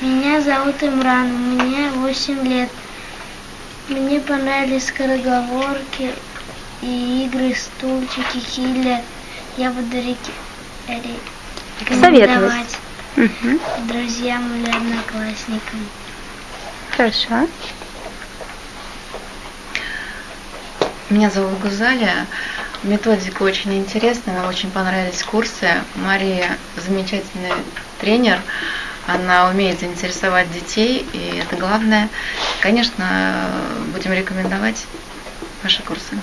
Меня зовут Имран, мне 8 лет. Мне понравились скороговорки и игры, стульчики, киллер. Я буду реки- ре- Советовать. рекомендовать Мгм. друзьям или одноклассникам. Хорошо. Меня зовут Гузаля. Методика очень интересная, очень понравились курсы. Мария замечательный тренер. Она умеет заинтересовать детей, и это главное. Конечно, будем рекомендовать ваши курсы.